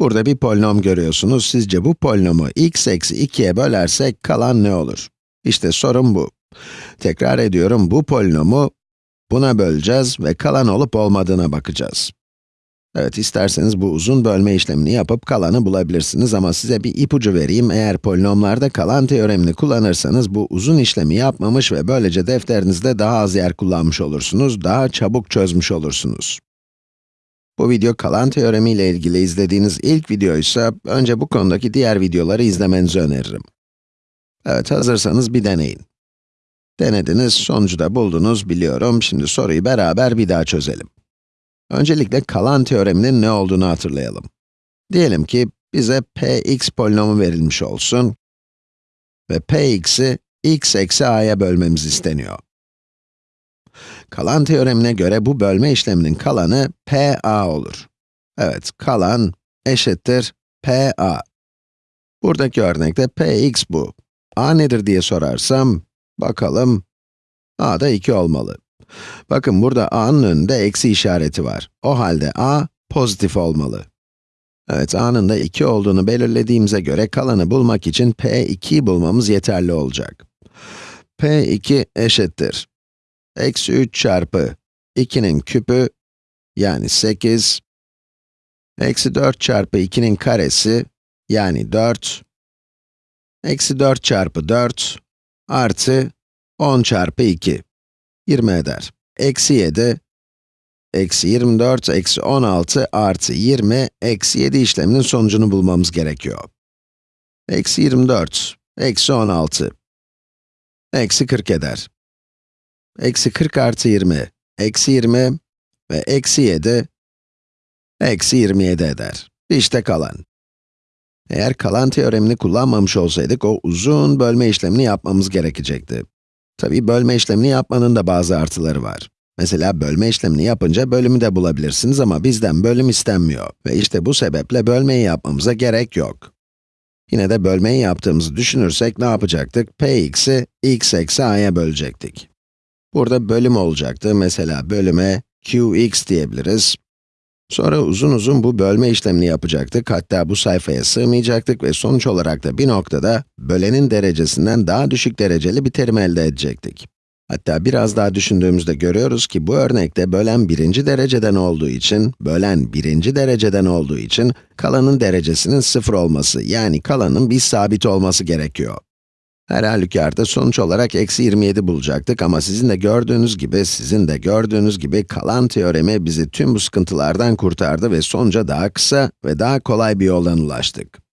Burada bir polinom görüyorsunuz. Sizce bu polinomu x eksi 2'ye bölersek kalan ne olur? İşte sorun bu. Tekrar ediyorum, bu polinomu buna böleceğiz ve kalan olup olmadığına bakacağız. Evet, isterseniz bu uzun bölme işlemini yapıp kalanı bulabilirsiniz ama size bir ipucu vereyim. Eğer polinomlarda kalan teoremini kullanırsanız bu uzun işlemi yapmamış ve böylece defterinizde daha az yer kullanmış olursunuz, daha çabuk çözmüş olursunuz. Bu video kalan teoremi ile ilgili izlediğiniz ilk videoysa, önce bu konudaki diğer videoları izlemenizi öneririm. Evet, hazırsanız bir deneyin. Denediniz, sonucu da buldunuz biliyorum. Şimdi soruyu beraber bir daha çözelim. Öncelikle kalan teoreminin ne olduğunu hatırlayalım. Diyelim ki bize px polinomu verilmiş olsun ve px'i x eksi a'ya bölmemiz isteniyor. Kalan teoremine göre bu bölme işleminin kalanı pa olur. Evet, kalan eşittir pa. Buradaki örnekte px bu. a nedir diye sorarsam, bakalım, a da 2 olmalı. Bakın burada a'nın önünde eksi işareti var. O halde a pozitif olmalı. Evet, a'nın da 2 olduğunu belirlediğimize göre kalanı bulmak için p2'yi bulmamız yeterli olacak. p2 eşittir. Eksi 3 çarpı 2'nin küpü, yani 8. Eksi 4 çarpı 2'nin karesi, yani 4. Eksi 4 çarpı 4, artı 10 çarpı 2. 20 eder. Eksi 7, eksi 24, eksi 16 artı 20, eksi 7 işleminin sonucunu bulmamız gerekiyor. Eksi 24, eksi 16, eksi 40 eder. Eksi 40 artı 20, eksi 20 ve eksi 7, eksi 27 eder. İşte kalan. Eğer kalan teoremini kullanmamış olsaydık, o uzun bölme işlemini yapmamız gerekecekti. Tabii bölme işlemini yapmanın da bazı artıları var. Mesela bölme işlemini yapınca bölümü de bulabilirsiniz ama bizden bölüm istenmiyor. Ve işte bu sebeple bölmeyi yapmamıza gerek yok. Yine de bölmeyi yaptığımızı düşünürsek ne yapacaktık? px'i x eksi a'ya bölecektik. Burada bölüm olacaktı. Mesela bölüme qx diyebiliriz. Sonra uzun uzun bu bölme işlemini yapacaktık, hatta bu sayfaya sığmayacaktık ve sonuç olarak da bir noktada bölenin derecesinden daha düşük dereceli bir terim elde edecektik. Hatta biraz daha düşündüğümüzde görüyoruz ki bu örnekte bölen birinci dereceden olduğu için, bölen birinci dereceden olduğu için kalanın derecesinin sıfır olması, yani kalanın bir sabit olması gerekiyor. Her halükarda sonuç olarak eksi 27 bulacaktık ama sizin de gördüğünüz gibi, sizin de gördüğünüz gibi kalan teoremi bizi tüm bu sıkıntılardan kurtardı ve sonuca daha kısa ve daha kolay bir yoldan ulaştık.